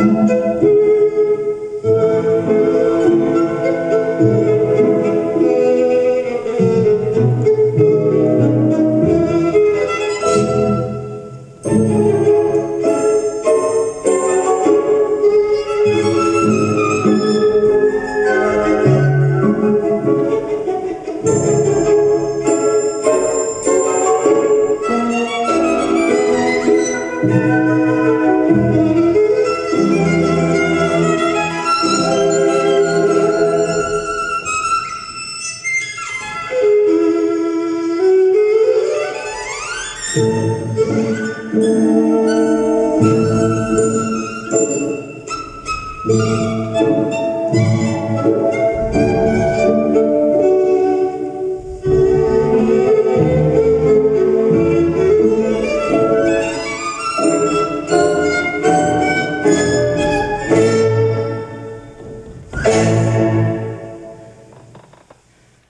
Música Thank you.